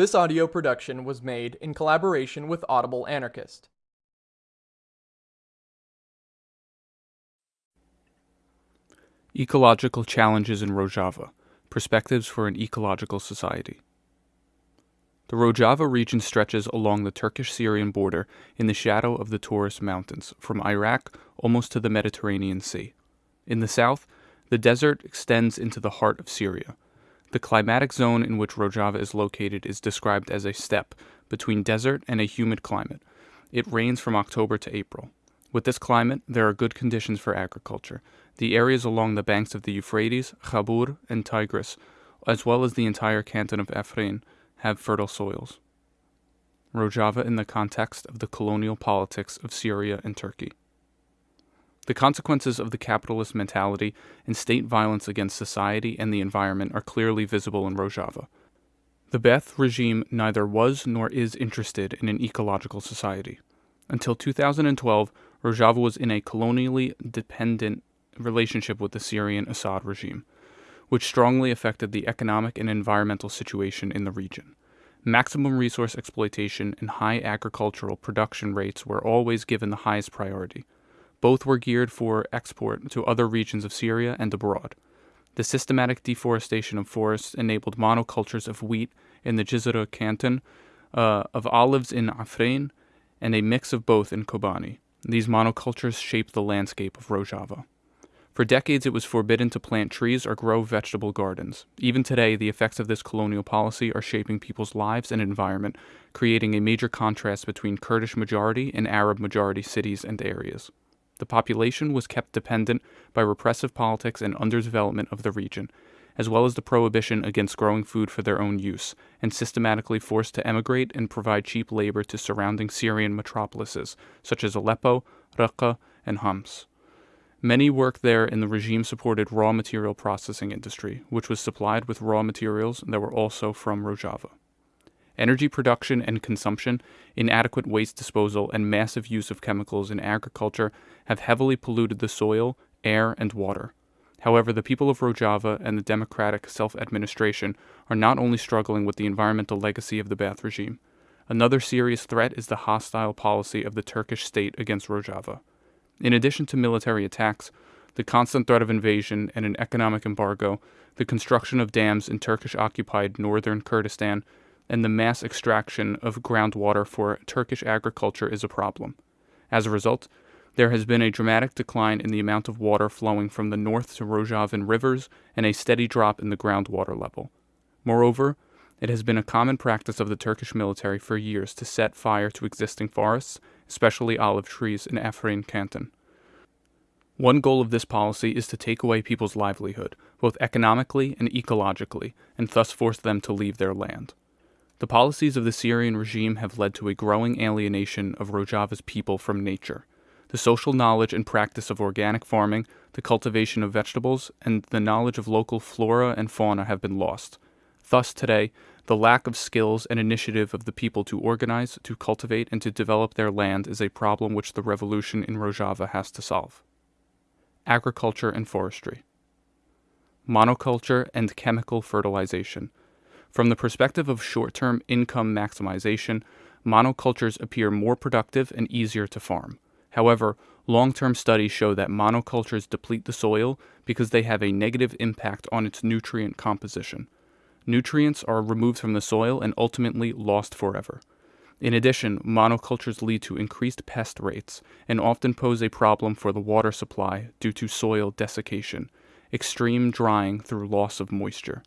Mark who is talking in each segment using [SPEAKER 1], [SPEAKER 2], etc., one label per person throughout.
[SPEAKER 1] This audio production was made in collaboration with Audible Anarchist.
[SPEAKER 2] Ecological Challenges in Rojava Perspectives for an Ecological Society. The Rojava region stretches along the Turkish Syrian border in the shadow of the Taurus Mountains, from Iraq almost to the Mediterranean Sea. In the south, the desert extends into the heart of Syria. The climatic zone in which Rojava is located is described as a steppe between desert and a humid climate. It rains from October to April. With this climate, there are good conditions for agriculture. The areas along the banks of the Euphrates, Khabur, and Tigris, as well as the entire canton of Afrin, have fertile soils. Rojava in the context of the colonial politics of Syria and Turkey. The consequences of the capitalist mentality and state violence against society and the environment are clearly visible in Rojava. The Ba'ath regime neither was nor is interested in an ecological society. Until 2012, Rojava was in a colonially dependent relationship with the Syrian Assad regime, which strongly affected the economic and environmental situation in the region. Maximum resource exploitation and high agricultural production rates were always given the highest priority. Both were geared for export to other regions of Syria and abroad. The systematic deforestation of forests enabled monocultures of wheat in the Jizre canton, uh, of olives in Afrin, and a mix of both in Kobani. These monocultures shaped the landscape of Rojava. For decades, it was forbidden to plant trees or grow vegetable gardens. Even today, the effects of this colonial policy are shaping people's lives and environment, creating a major contrast between Kurdish majority and Arab majority cities and areas. The population was kept dependent by repressive politics and underdevelopment of the region, as well as the prohibition against growing food for their own use, and systematically forced to emigrate and provide cheap labor to surrounding Syrian metropolises, such as Aleppo, Raqqa, and Homs. Many worked there in the regime supported raw material processing industry, which was supplied with raw materials that were also from Rojava energy production and consumption, inadequate waste disposal, and massive use of chemicals in agriculture have heavily polluted the soil, air, and water. However, the people of Rojava and the democratic self administration are not only struggling with the environmental legacy of the Ba'ath regime. Another serious threat is the hostile policy of the Turkish state against Rojava. In addition to military attacks, the constant threat of invasion and an economic embargo, the construction of dams in Turkish occupied northern Kurdistan, and the mass extraction of groundwater for Turkish agriculture is a problem. As a result, there has been a dramatic decline in the amount of water flowing from the north to Rojavan rivers and a steady drop in the groundwater level. Moreover, it has been a common practice of the Turkish military for years to set fire to existing forests, especially olive trees in Afrin canton. One goal of this policy is to take away people's livelihood, both economically and ecologically, and thus force them to leave their land. The policies of the Syrian regime have led to a growing alienation of Rojava's people from nature. The social knowledge and practice of organic farming, the cultivation of vegetables, and the knowledge of local flora and fauna have been lost. Thus, today, the lack of skills and initiative of the people to organize, to cultivate, and to develop their land is a problem which the revolution in Rojava has to solve. Agriculture and forestry. Monoculture and chemical fertilization. From the perspective of short term income maximization, monocultures appear more productive and easier to farm. However, long term studies show that monocultures deplete the soil because they have a negative impact on its nutrient composition. Nutrients are removed from the soil and ultimately lost forever. In addition, monocultures lead to increased pest rates and often pose a problem for the water supply due to soil desiccation, extreme drying through loss of moisture.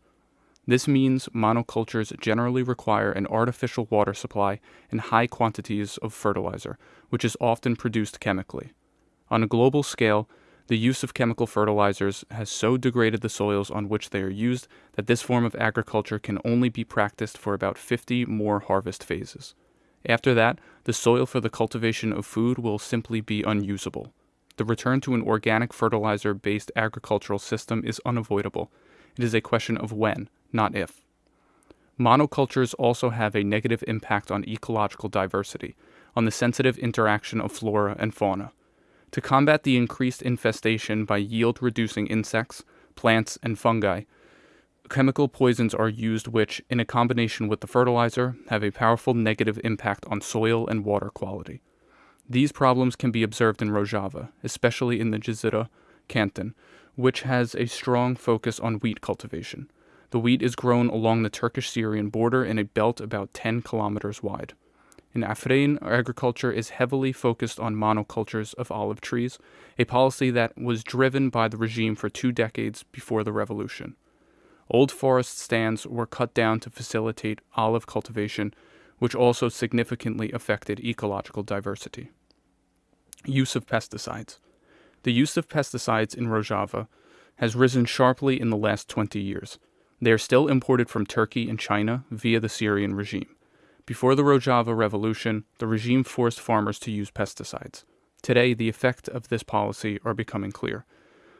[SPEAKER 2] This means monocultures generally require an artificial water supply and high quantities of fertilizer, which is often produced chemically. On a global scale, the use of chemical fertilizers has so degraded the soils on which they are used that this form of agriculture can only be practiced for about 50 more harvest phases. After that, the soil for the cultivation of food will simply be unusable. The return to an organic fertilizer based agricultural system is unavoidable. It is a question of when, not if. Monocultures also have a negative impact on ecological diversity, on the sensitive interaction of flora and fauna. To combat the increased infestation by yield reducing insects, plants, and fungi, chemical poisons are used which, in a combination with the fertilizer, have a powerful negative impact on soil and water quality. These problems can be observed in Rojava, especially in the Jizira canton, which has a strong focus on wheat cultivation. The wheat is grown along the Turkish Syrian border in a belt about 10 kilometers wide. In Afrin, agriculture is heavily focused on monocultures of olive trees, a policy that was driven by the regime for two decades before the revolution. Old forest stands were cut down to facilitate olive cultivation, which also significantly affected ecological diversity. Use of pesticides. The use of pesticides in Rojava has risen sharply in the last 20 years. They are still imported from Turkey and China via the Syrian regime. Before the Rojava Revolution, the regime forced farmers to use pesticides. Today, the effect of this policy are becoming clear.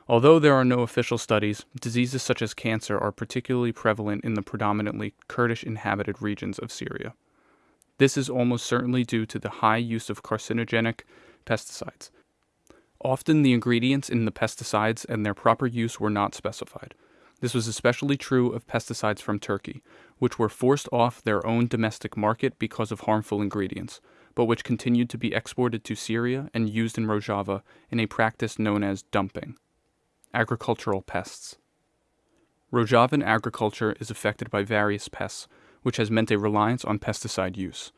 [SPEAKER 2] Although there are no official studies, diseases such as cancer are particularly prevalent in the predominantly Kurdish inhabited regions of Syria. This is almost certainly due to the high use of carcinogenic pesticides. Often the ingredients in the pesticides and their proper use were not specified. This was especially true of pesticides from Turkey, which were forced off their own domestic market because of harmful ingredients, but which continued to be exported to Syria and used in Rojava in a practice known as dumping. Agricultural pests. Rojavan agriculture is affected by various pests, which has meant a reliance on pesticide use.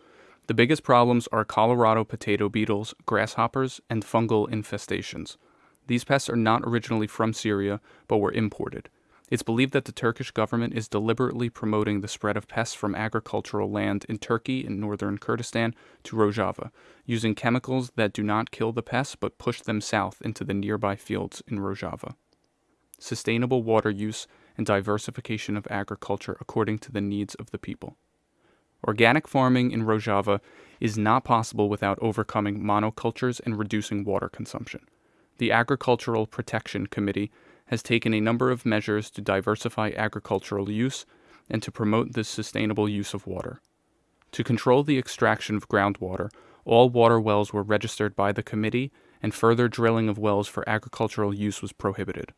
[SPEAKER 2] The biggest problems are Colorado potato beetles, grasshoppers, and fungal infestations. These pests are not originally from Syria, but were imported. It's believed that the Turkish government is deliberately promoting the spread of pests from agricultural land in Turkey and northern Kurdistan to Rojava, using chemicals that do not kill the pests but push them south into the nearby fields in Rojava. Sustainable water use and diversification of agriculture according to the needs of the people. Organic farming in Rojava is not possible without overcoming monocultures and reducing water consumption. The Agricultural Protection Committee has taken a number of measures to diversify agricultural use and to promote the sustainable use of water. To control the extraction of groundwater, all water wells were registered by the committee and further drilling of wells for agricultural use was prohibited.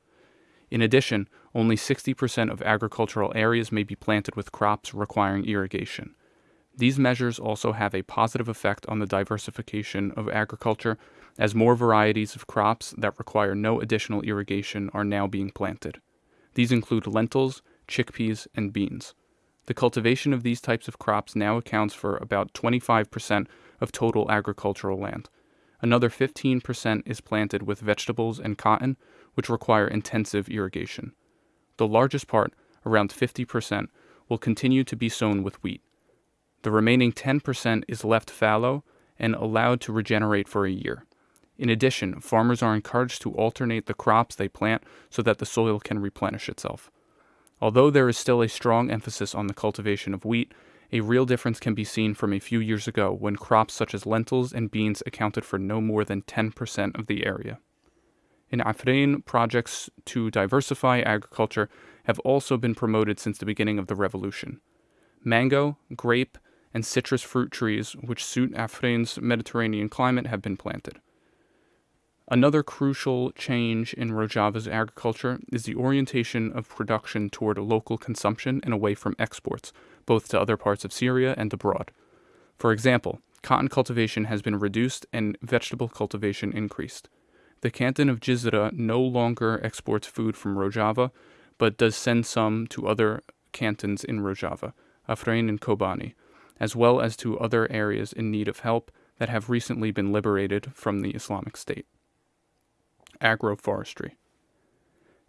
[SPEAKER 2] In addition, only 60% of agricultural areas may be planted with crops requiring irrigation. These measures also have a positive effect on the diversification of agriculture, as more varieties of crops that require no additional irrigation are now being planted. These include lentils, chickpeas, and beans. The cultivation of these types of crops now accounts for about 25% of total agricultural land. Another 15% is planted with vegetables and cotton, which require intensive irrigation. The largest part, around 50%, will continue to be sown with wheat. The remaining 10% is left fallow and allowed to regenerate for a year. In addition, farmers are encouraged to alternate the crops they plant so that the soil can replenish itself. Although there is still a strong emphasis on the cultivation of wheat, a real difference can be seen from a few years ago when crops such as lentils and beans accounted for no more than 10% of the area. In Afrin, projects to diversify agriculture have also been promoted since the beginning of the revolution. Mango, grape, and citrus fruit trees, which suit Afrin's Mediterranean climate, have been planted. Another crucial change in Rojava's agriculture is the orientation of production toward local consumption and away from exports, both to other parts of Syria and abroad. For example, cotton cultivation has been reduced and vegetable cultivation increased. The canton of Jizira no longer exports food from Rojava, but does send some to other cantons in Rojava, Afrin and Kobani, as well as to other areas in need of help that have recently been liberated from the Islamic State. Agroforestry.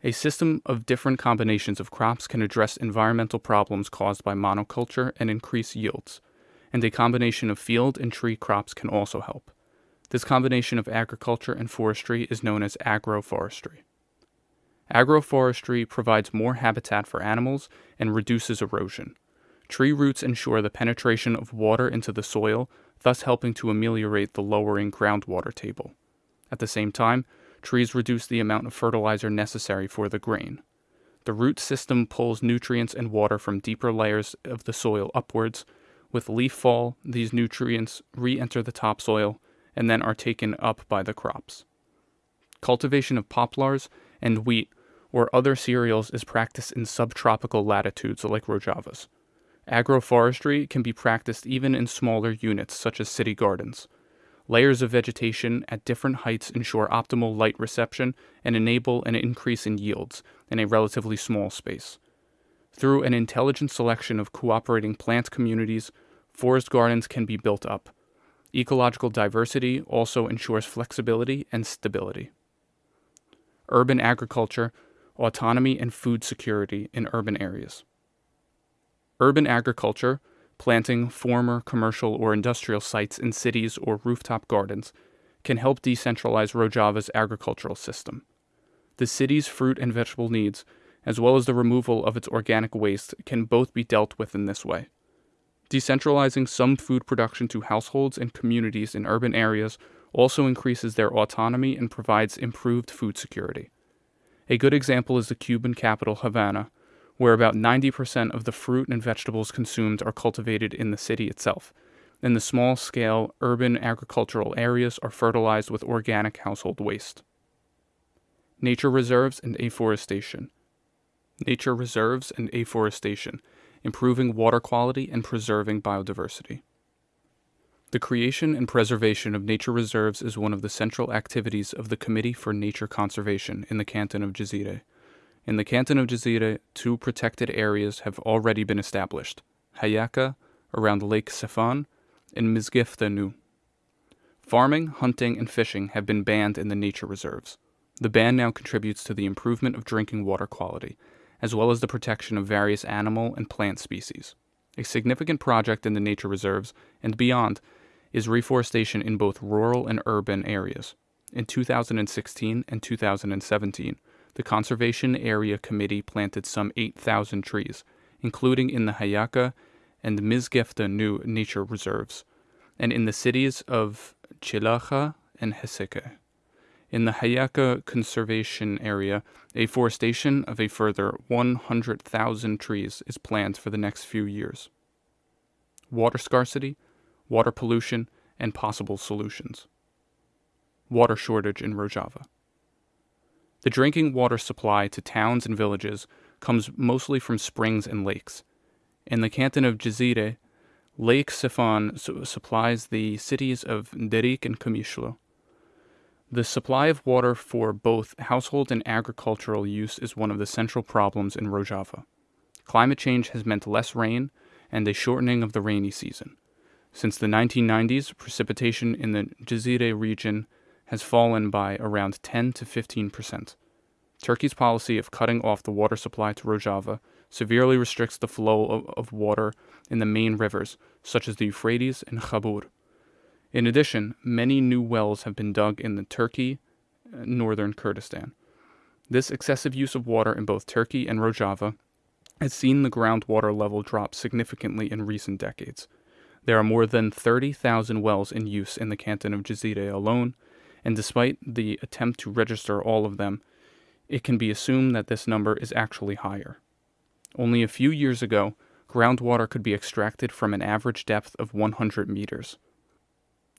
[SPEAKER 2] A system of different combinations of crops can address environmental problems caused by monoculture and increase yields, and a combination of field and tree crops can also help. This combination of agriculture and forestry is known as agroforestry. Agroforestry provides more habitat for animals and reduces erosion. Tree roots ensure the penetration of water into the soil, thus helping to ameliorate the lowering groundwater table. At the same time, trees reduce the amount of fertilizer necessary for the grain. The root system pulls nutrients and water from deeper layers of the soil upwards. With leaf fall, these nutrients re enter the topsoil and then are taken up by the crops. Cultivation of poplars and wheat or other cereals is practiced in subtropical latitudes like Rojava's. Agroforestry can be practiced even in smaller units such as city gardens. Layers of vegetation at different heights ensure optimal light reception and enable an increase in yields in a relatively small space. Through an intelligent selection of cooperating plant communities, forest gardens can be built up. Ecological diversity also ensures flexibility and stability. Urban agriculture, autonomy, and food security in urban areas. Urban agriculture, planting former commercial or industrial sites in cities or rooftop gardens, can help decentralize Rojava's agricultural system. The city's fruit and vegetable needs, as well as the removal of its organic waste, can both be dealt with in this way. Decentralizing some food production to households and communities in urban areas also increases their autonomy and provides improved food security. A good example is the Cuban capital, Havana, where about 90% of the fruit and vegetables consumed are cultivated in the city itself, and the small scale urban agricultural areas are fertilized with organic household waste. Nature reserves and afforestation. Nature reserves and afforestation improving water quality, and preserving biodiversity. The creation and preservation of nature reserves is one of the central activities of the Committee for Nature Conservation in the canton of Jazire. In the canton of Jazire, two protected areas have already been established Hayaka, around Lake Sefan, and Mizgifta Nu. Farming, hunting, and fishing have been banned in the nature reserves. The ban now contributes to the improvement of drinking water quality as well as the protection of various animal and plant species. A significant project in the nature reserves and beyond is reforestation in both rural and urban areas. In 2016 and 2017, the Conservation Area Committee planted some 8,000 trees, including in the Hayaka and Mizgefta Nu nature reserves, and in the cities of Chilaja and Heseke. In the Hayaka Conservation Area, afforestation of a further 100,000 trees is planned for the next few years. Water scarcity, water pollution, and possible solutions. Water shortage in Rojava. The drinking water supply to towns and villages comes mostly from springs and lakes. In the canton of Jazire, Lake Sifan su- supplies the cities of Derik and Kamishlo. The supply of water for both household and agricultural use is one of the central problems in Rojava. Climate change has meant less rain and a shortening of the rainy season. Since the 1990s, precipitation in the Jazire region has fallen by around 10 to 15 percent. Turkey's policy of cutting off the water supply to Rojava severely restricts the flow of, of water in the main rivers, such as the Euphrates and Khabur. In addition, many new wells have been dug in the Turkey, uh, northern Kurdistan. This excessive use of water in both Turkey and Rojava has seen the groundwater level drop significantly in recent decades. There are more than 30,000 wells in use in the canton of Jazire alone, and despite the attempt to register all of them, it can be assumed that this number is actually higher. Only a few years ago, groundwater could be extracted from an average depth of 100 meters.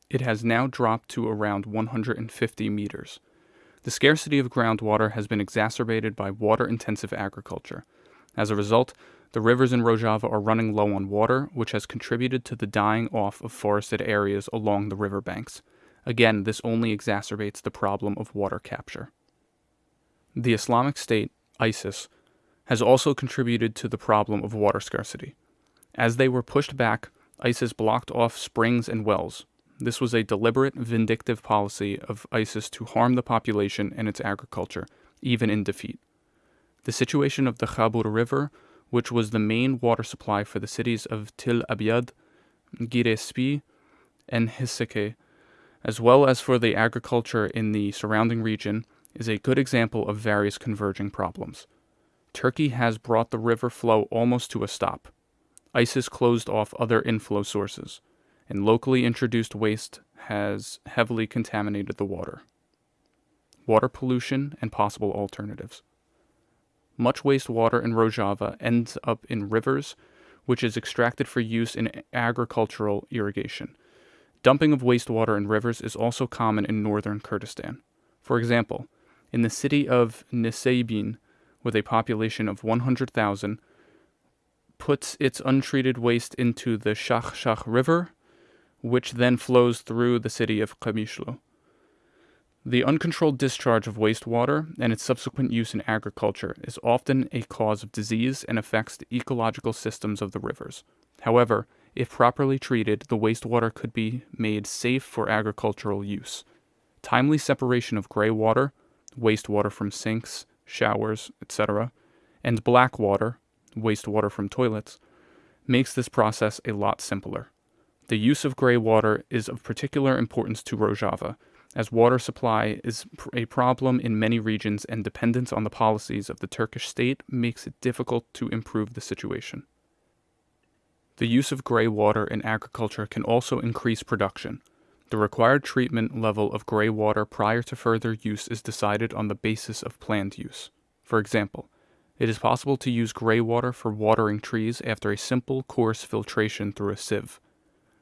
[SPEAKER 2] It has now dropped to around 150 meters. The scarcity of groundwater has been exacerbated by water intensive agriculture. As a result, the rivers in Rojava are running low on water, which has contributed to the dying off of forested areas along the riverbanks. Again, this only exacerbates the problem of water capture. The Islamic State, ISIS, has also contributed to the problem of water scarcity. As they were pushed back, ISIS blocked off springs and wells, this was a deliberate, vindictive policy of ISIS to harm the population and its agriculture, even in defeat. The situation of the Khabur River, which was the main water supply for the cities of Til Abyad, Girespi, and Hiseke, as well as for the agriculture in the surrounding region, is a good example of various converging problems. Turkey has brought the river flow almost to a stop. ISIS closed off other inflow sources and locally introduced waste has heavily contaminated the water. Water pollution and possible alternatives. Much wastewater in Rojava ends up in rivers, which is extracted for use in agricultural irrigation. Dumping of wastewater in rivers is also common in northern Kurdistan. For example, in the city of Nisebin, with a population of 100,000, puts its untreated waste into the Shach River, which then flows through the city of Qamishlo. The uncontrolled discharge of wastewater and its subsequent use in agriculture is often a cause of disease and affects the ecological systems of the rivers. However, if properly treated, the wastewater could be made safe for agricultural use. Timely separation of gray water, wastewater from sinks, showers, etc., and black water, wastewater from toilets, makes this process a lot simpler. The use of gray water is of particular importance to Rojava, as water supply is a problem in many regions and dependence on the policies of the Turkish state makes it difficult to improve the situation. The use of gray water in agriculture can also increase production. The required treatment level of gray water prior to further use is decided on the basis of planned use. For example, it is possible to use gray water for watering trees after a simple coarse filtration through a sieve.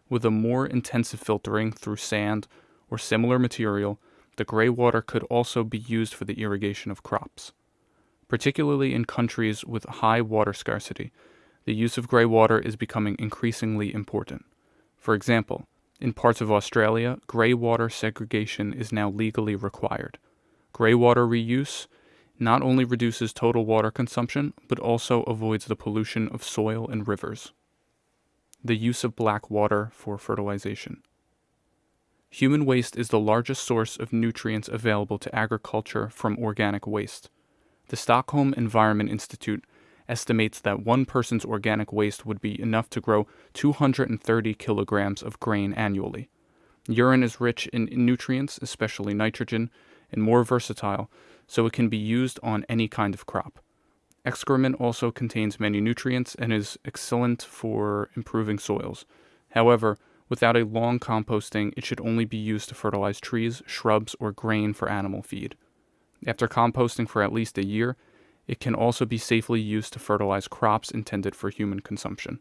[SPEAKER 2] With a more intensive filtering through sand or similar material, the gray water could also be used for the irrigation of crops. Particularly in countries with high water scarcity, the use of gray water is becoming increasingly important. For example, in parts of Australia, grey water segregation is now legally required. Grey water reuse not only reduces total water consumption, but also avoids the pollution of soil and rivers. The use of black water for fertilization. Human waste is the largest source of nutrients available to agriculture from organic waste. The Stockholm Environment Institute estimates that one person's organic waste would be enough to grow 230 kilograms of grain annually. Urine is rich in nutrients, especially nitrogen, and more versatile, so it can be used on any kind of crop. Excrement also contains many nutrients and is excellent for improving soils. However, without a long composting, it should only be used to fertilize trees, shrubs, or grain for animal feed. After composting for at least a year, it can also be safely used to fertilize crops intended for human consumption.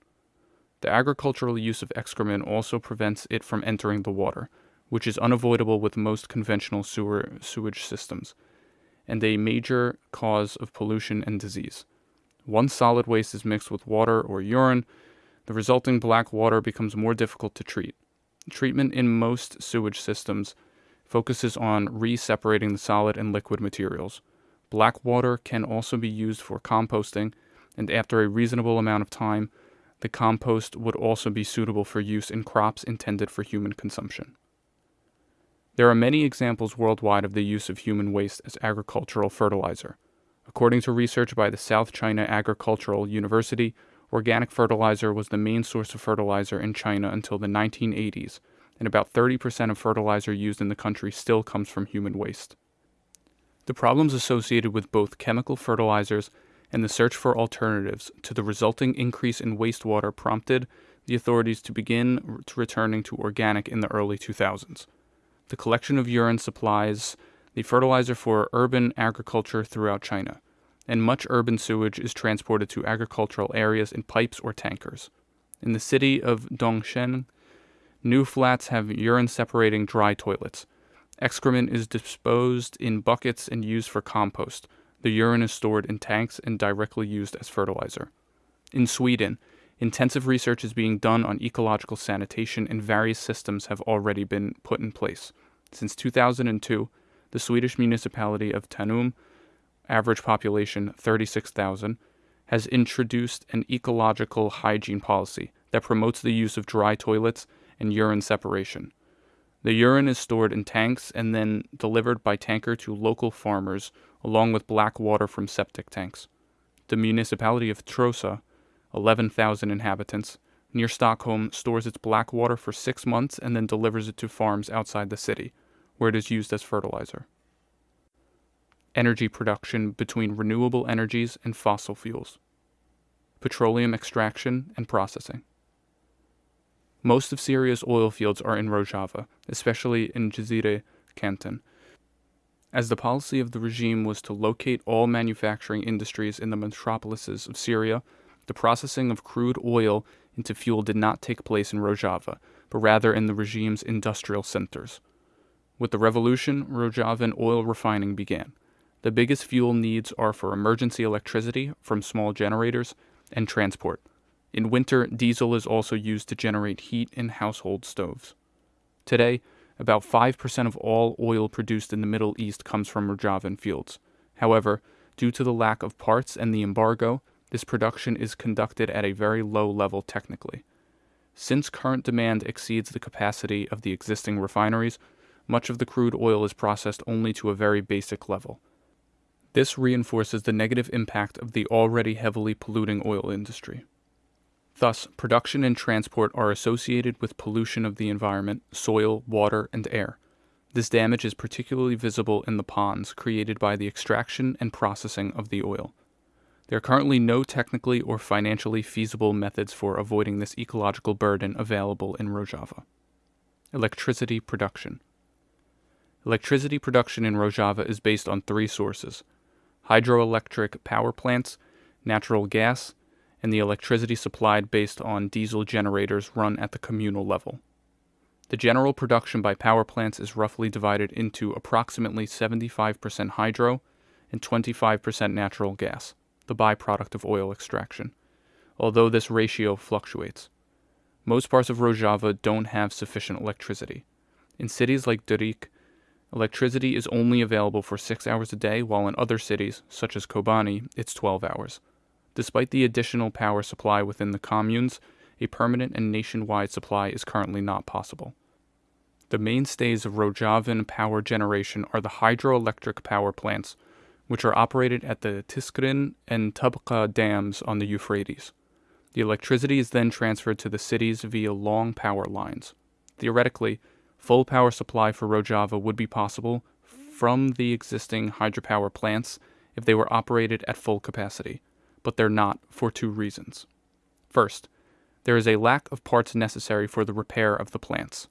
[SPEAKER 2] The agricultural use of excrement also prevents it from entering the water, which is unavoidable with most conventional sewer, sewage systems, and a major cause of pollution and disease. Once solid waste is mixed with water or urine, the resulting black water becomes more difficult to treat. Treatment in most sewage systems focuses on re-separating the solid and liquid materials. Black water can also be used for composting, and after a reasonable amount of time, the compost would also be suitable for use in crops intended for human consumption. There are many examples worldwide of the use of human waste as agricultural fertilizer. According to research by the South China Agricultural University, organic fertilizer was the main source of fertilizer in China until the 1980s, and about 30% of fertilizer used in the country still comes from human waste. The problems associated with both chemical fertilizers and the search for alternatives to the resulting increase in wastewater prompted the authorities to begin returning to organic in the early 2000s. The collection of urine supplies the fertilizer for urban agriculture throughout China, and much urban sewage is transported to agricultural areas in pipes or tankers. In the city of Dongsheng, new flats have urine separating dry toilets, Excrement is disposed in buckets and used for compost. The urine is stored in tanks and directly used as fertilizer. In Sweden, intensive research is being done on ecological sanitation and various systems have already been put in place. Since 2002, the Swedish municipality of Tanum, average population 36,000, has introduced an ecological hygiene policy that promotes the use of dry toilets and urine separation. The urine is stored in tanks and then delivered by tanker to local farmers, along with black water from septic tanks. The municipality of Trosa, 11,000 inhabitants, near Stockholm, stores its black water for six months and then delivers it to farms outside the city, where it is used as fertilizer. Energy production between renewable energies and fossil fuels. Petroleum extraction and processing. Most of Syria's oil fields are in Rojava, especially in Jazire canton. As the policy of the regime was to locate all manufacturing industries in the metropolises of Syria, the processing of crude oil into fuel did not take place in Rojava, but rather in the regime's industrial centers. With the revolution, Rojavan oil refining began. The biggest fuel needs are for emergency electricity from small generators and transport. In winter, diesel is also used to generate heat in household stoves. Today, about 5% of all oil produced in the Middle East comes from Rojavan fields. However, due to the lack of parts and the embargo, this production is conducted at a very low level technically. Since current demand exceeds the capacity of the existing refineries, much of the crude oil is processed only to a very basic level. This reinforces the negative impact of the already heavily polluting oil industry. Thus, production and transport are associated with pollution of the environment, soil, water, and air. This damage is particularly visible in the ponds created by the extraction and processing of the oil. There are currently no technically or financially feasible methods for avoiding this ecological burden available in Rojava. Electricity production. Electricity production in Rojava is based on three sources hydroelectric power plants, natural gas, and the electricity supplied based on diesel generators run at the communal level. The general production by power plants is roughly divided into approximately 75% hydro and 25% natural gas, the byproduct of oil extraction, although this ratio fluctuates. Most parts of Rojava don't have sufficient electricity. In cities like Durik, electricity is only available for 6 hours a day, while in other cities, such as Kobani, it's 12 hours. Despite the additional power supply within the communes, a permanent and nationwide supply is currently not possible. The mainstays of Rojavan power generation are the hydroelectric power plants, which are operated at the Tishrin and Tabqa dams on the Euphrates. The electricity is then transferred to the cities via long power lines. Theoretically, full power supply for Rojava would be possible from the existing hydropower plants if they were operated at full capacity but they're not for two reasons. First, there is a lack of parts necessary for the repair of the plants.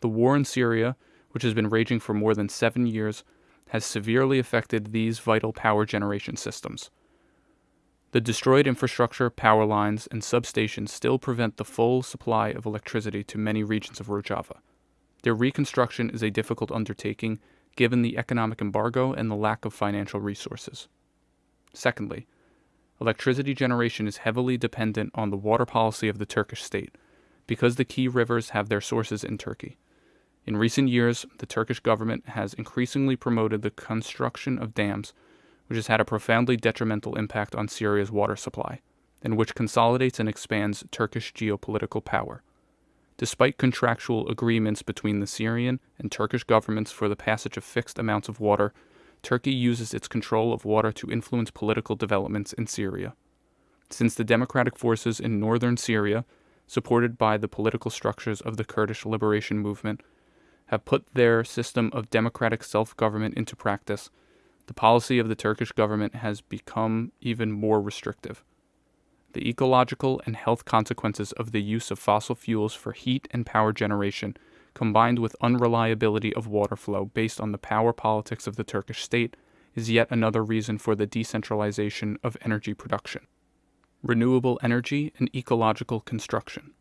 [SPEAKER 2] The war in Syria, which has been raging for more than seven years, has severely affected these vital power generation systems. The destroyed infrastructure, power lines, and substations still prevent the full supply of electricity to many regions of Rojava. Their reconstruction is a difficult undertaking given the economic embargo and the lack of financial resources. Secondly, Electricity generation is heavily dependent on the water policy of the Turkish state, because the key rivers have their sources in Turkey. In recent years, the Turkish government has increasingly promoted the construction of dams, which has had a profoundly detrimental impact on Syria's water supply, and which consolidates and expands Turkish geopolitical power. Despite contractual agreements between the Syrian and Turkish governments for the passage of fixed amounts of water Turkey uses its control of water to influence political developments in Syria. Since the democratic forces in northern Syria, supported by the political structures of the Kurdish liberation movement, have put their system of democratic self government into practice, the policy of the Turkish government has become even more restrictive. The ecological and health consequences of the use of fossil fuels for heat and power generation combined with unreliability of water flow based on the power politics of the Turkish state, is yet another reason for the decentralization of energy production. Renewable energy and ecological construction.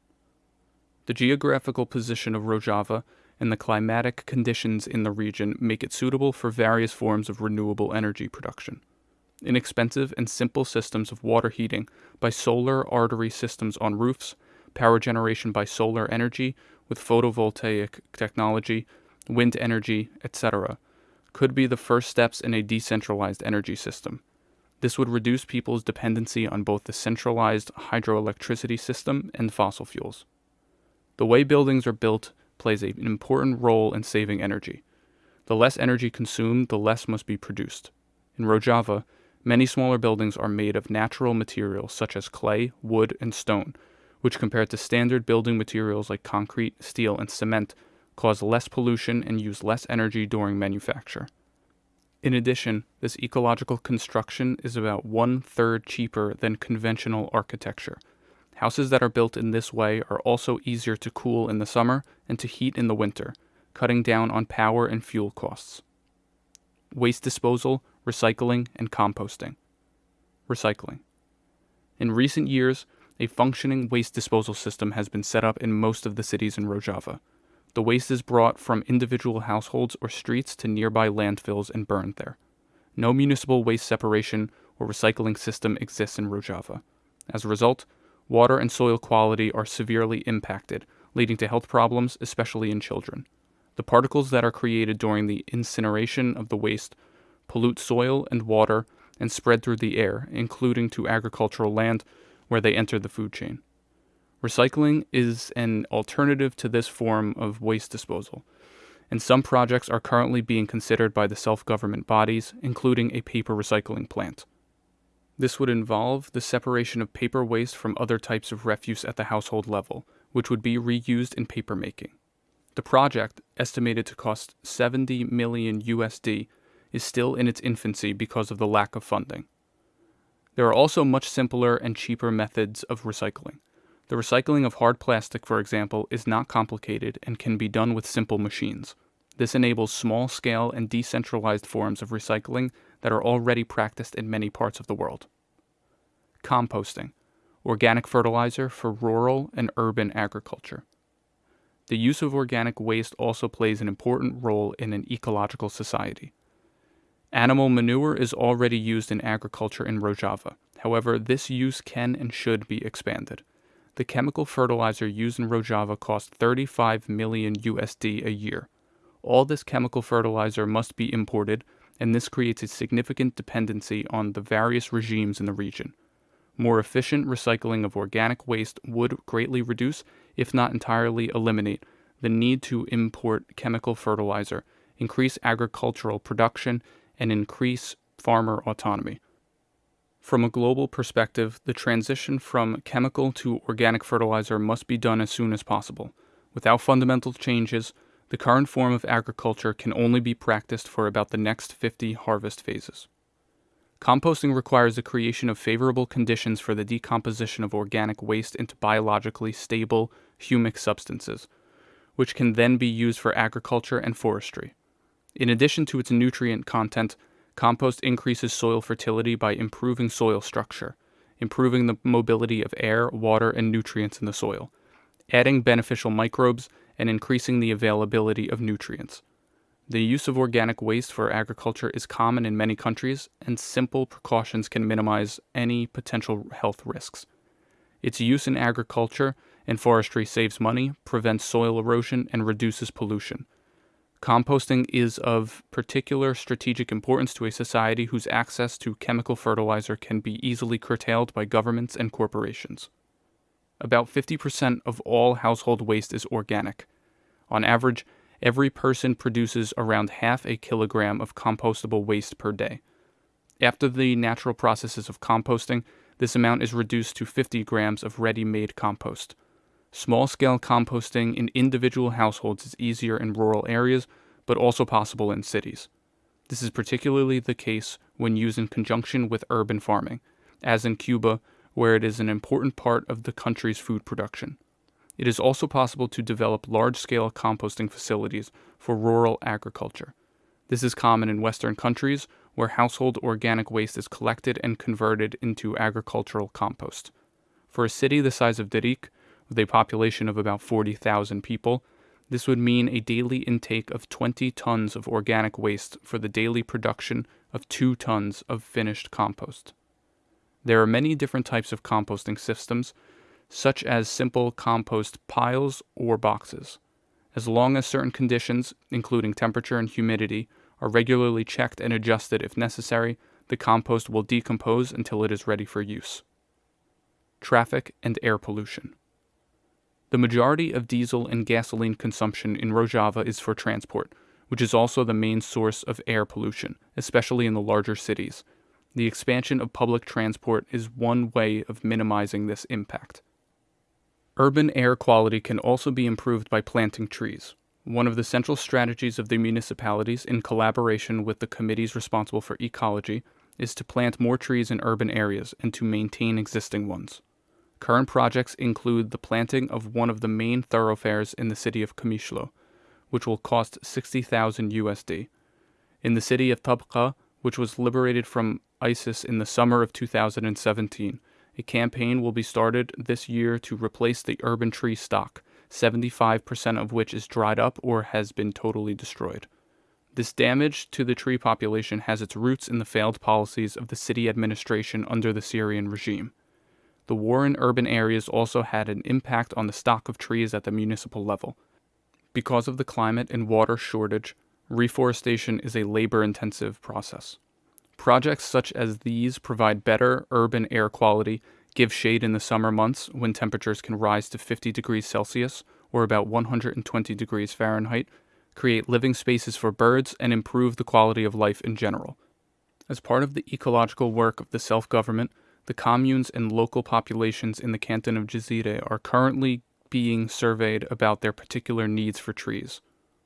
[SPEAKER 2] The geographical position of Rojava and the climatic conditions in the region make it suitable for various forms of renewable energy production. Inexpensive and simple systems of water heating by solar artery systems on roofs, power generation by solar energy, with photovoltaic technology, wind energy, etc., could be the first steps in a decentralized energy system. This would reduce people's dependency on both the centralized hydroelectricity system and fossil fuels. The way buildings are built plays an important role in saving energy. The less energy consumed, the less must be produced. In Rojava, many smaller buildings are made of natural materials such as clay, wood, and stone, which compared to standard building materials like concrete, steel, and cement, cause less pollution and use less energy during manufacture. In addition, this ecological construction is about one third cheaper than conventional architecture. Houses that are built in this way are also easier to cool in the summer and to heat in the winter, cutting down on power and fuel costs. Waste disposal, recycling, and composting. Recycling. In recent years, a functioning waste disposal system has been set up in most of the cities in Rojava. The waste is brought from individual households or streets to nearby landfills and burned there. no municipal waste separation or recycling system exists in Rojava. As a result, water and soil quality are severely impacted, leading to health problems, especially in children. The particles that are created during the incineration of the waste pollute soil and water and spread through the air, including to agricultural land where they enter the food chain. Recycling is an alternative to this form of waste disposal, and some projects are currently being considered by the self government bodies, including a paper recycling plant. This would involve the separation of paper waste from other types of refuse at the household level, which would be reused in paper making. The project, estimated to cost 70 million USD, is still in its infancy because of the lack of funding. There are also much simpler and cheaper methods of recycling. The recycling of hard plastic, for example, is not complicated and can be done with simple machines. This enables small scale and decentralized forms of recycling that are already practiced in many parts of the world. Composting, organic fertilizer for rural and urban agriculture. The use of organic waste also plays an important role in an ecological society. Animal manure is already used in agriculture in Rojava. However, this use can and should be expanded. The chemical fertilizer used in Rojava costs 35 million USD a year. All this chemical fertilizer must be imported, and this creates a significant dependency on the various regimes in the region. More efficient recycling of organic waste would greatly reduce, if not entirely eliminate, the need to import chemical fertilizer, increase agricultural production, and increase farmer autonomy. From a global perspective, the transition from chemical to organic fertilizer must be done as soon as possible. Without fundamental changes, the current form of agriculture can only be practiced for about the next 50 harvest phases. Composting requires the creation of favorable conditions for the decomposition of organic waste into biologically stable, humic substances, which can then be used for agriculture and forestry. In addition to its nutrient content, compost increases soil fertility by improving soil structure, improving the mobility of air, water, and nutrients in the soil, adding beneficial microbes, and increasing the availability of nutrients. The use of organic waste for agriculture is common in many countries, and simple precautions can minimize any potential health risks. Its use in agriculture and forestry saves money, prevents soil erosion, and reduces pollution. Composting is of particular strategic importance to a society whose access to chemical fertilizer can be easily curtailed by governments and corporations. About 50% of all household waste is organic. On average, every person produces around half a kilogram of compostable waste per day. After the natural processes of composting, this amount is reduced to 50 grams of ready made compost. Small scale composting in individual households is easier in rural areas, but also possible in cities. This is particularly the case when used in conjunction with urban farming, as in Cuba, where it is an important part of the country's food production. It is also possible to develop large scale composting facilities for rural agriculture. This is common in Western countries where household organic waste is collected and converted into agricultural compost. For a city the size of Darik, with a population of about 40,000 people, this would mean a daily intake of 20 tons of organic waste for the daily production of 2 tons of finished compost. There are many different types of composting systems, such as simple compost piles or boxes. As long as certain conditions, including temperature and humidity, are regularly checked and adjusted if necessary, the compost will decompose until it is ready for use. Traffic and air pollution. The majority of diesel and gasoline consumption in Rojava is for transport, which is also the main source of air pollution, especially in the larger cities. The expansion of public transport is one way of minimizing this impact. Urban air quality can also be improved by planting trees. One of the central strategies of the municipalities, in collaboration with the committees responsible for ecology, is to plant more trees in urban areas and to maintain existing ones. Current projects include the planting of one of the main thoroughfares in the city of Kamishlo, which will cost 60,000 USD. In the city of Tabqa, which was liberated from ISIS in the summer of 2017, a campaign will be started this year to replace the urban tree stock, 75% of which is dried up or has been totally destroyed. This damage to the tree population has its roots in the failed policies of the city administration under the Syrian regime. The war in urban areas also had an impact on the stock of trees at the municipal level. Because of the climate and water shortage, reforestation is a labor intensive process. Projects such as these provide better urban air quality, give shade in the summer months when temperatures can rise to 50 degrees Celsius or about 120 degrees Fahrenheit, create living spaces for birds, and improve the quality of life in general. As part of the ecological work of the self government, the communes and local populations in the canton of Jizire are currently being surveyed about their particular needs for trees.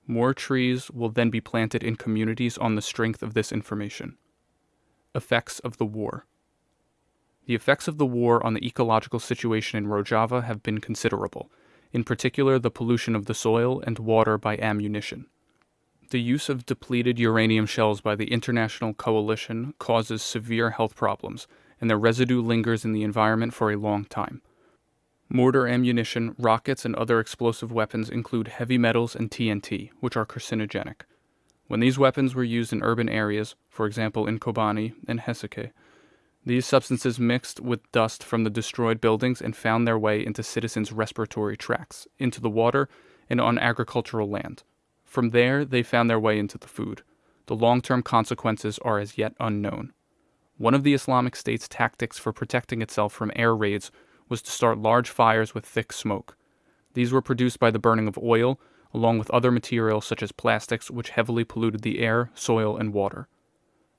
[SPEAKER 2] More trees will then be planted in communities on the strength of this information. Effects of the war. The effects of the war on the ecological situation in Rojava have been considerable, in particular the pollution of the soil and water by ammunition. The use of depleted uranium shells by the international coalition causes severe health problems, and their residue lingers in the environment for a long time. Mortar ammunition, rockets, and other explosive weapons include heavy metals and TNT, which are carcinogenic. When these weapons were used in urban areas, for example in Kobani and Heseke, these substances mixed with dust from the destroyed buildings and found their way into citizens' respiratory tracts, into the water, and on agricultural land. From there, they found their way into the food. The long term consequences are as yet unknown. One of the Islamic State's tactics for protecting itself from air raids was to start large fires with thick smoke. These were produced by the burning of oil, along with other materials such as plastics, which heavily polluted the air, soil, and water.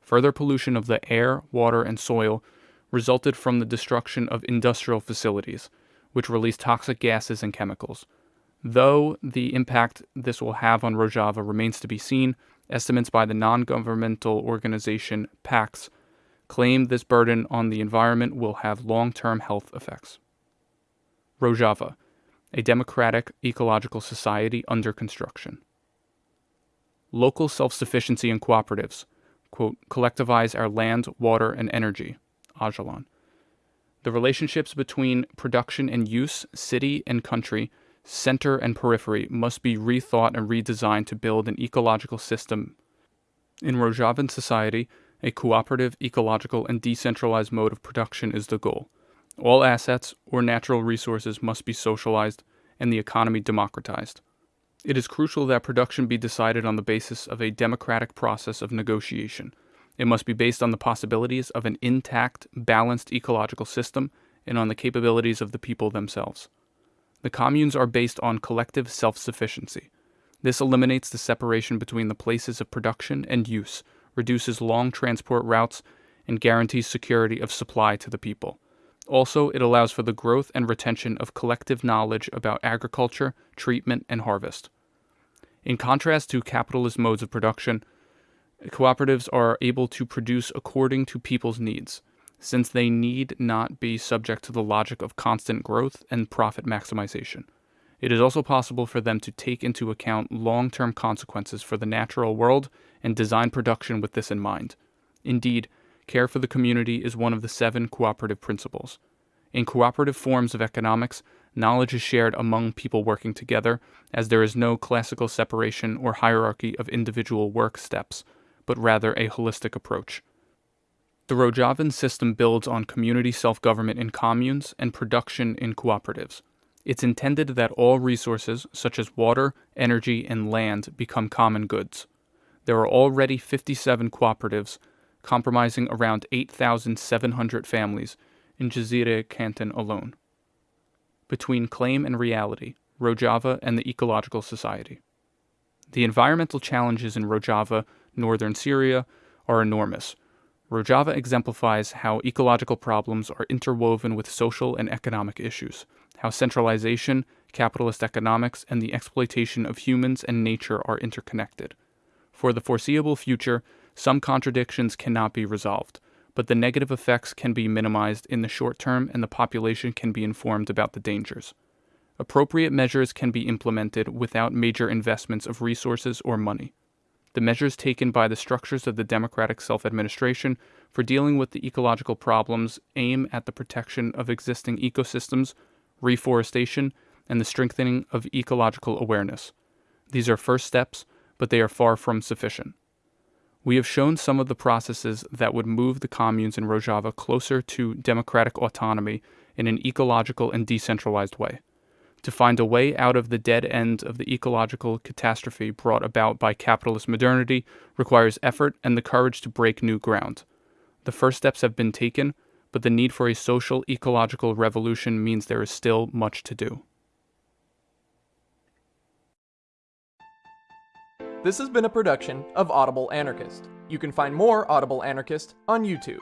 [SPEAKER 2] Further pollution of the air, water, and soil resulted from the destruction of industrial facilities, which release toxic gases and chemicals. Though the impact this will have on Rojava remains to be seen, estimates by the non governmental organization PAX claim this burden on the environment will have long term health effects. Rojava, a democratic ecological society under construction. Local self sufficiency and cooperatives, quote, collectivize our land, water, and energy, Öcalan. The relationships between production and use, city and country, center and periphery must be rethought and redesigned to build an ecological system. In Rojavan society, a cooperative, ecological, and decentralized mode of production is the goal. All assets or natural resources must be socialized and the economy democratized. It is crucial that production be decided on the basis of a democratic process of negotiation. It must be based on the possibilities of an intact, balanced ecological system and on the capabilities of the people themselves. The communes are based on collective self sufficiency. This eliminates the separation between the places of production and use reduces long transport routes, and guarantees security of supply to the people. Also, it allows for the growth and retention of collective knowledge about agriculture, treatment, and harvest. In contrast to capitalist modes of production, cooperatives are able to produce according to people's needs, since they need not be subject to the logic of constant growth and profit maximization. It is also possible for them to take into account long term consequences for the natural world and design production with this in mind. Indeed, care for the community is one of the seven cooperative principles. In cooperative forms of economics, knowledge is shared among people working together, as there is no classical separation or hierarchy of individual work steps, but rather a holistic approach. The Rojavan system builds on community self government in communes and production in cooperatives. It's intended that all resources, such as water, energy, and land, become common goods. There are already 57 cooperatives, comprising around 8,700 families in Jizire Canton alone. Between claim and reality, Rojava and the Ecological Society. The environmental challenges in Rojava, northern Syria, are enormous. Rojava exemplifies how ecological problems are interwoven with social and economic issues how centralization, capitalist economics, and the exploitation of humans and nature are interconnected. For the foreseeable future, some contradictions cannot be resolved, but the negative effects can be minimized in the short term and the population can be informed about the dangers. Appropriate measures can be implemented without major investments of resources or money. The measures taken by the structures of the democratic self administration for dealing with the ecological problems aim at the protection of existing ecosystems reforestation, and the strengthening of ecological awareness. These are first steps, but they are far from sufficient. We have shown some of the processes that would move the communes in Rojava closer to democratic autonomy in an ecological and decentralized way. To find a way out of the dead end of the ecological catastrophe brought about by capitalist modernity requires effort and the courage to break new ground. The first steps have been taken, but the need for a social ecological revolution means there is still much to do.
[SPEAKER 1] This has been a production of Audible Anarchist. You can find more Audible Anarchist on YouTube.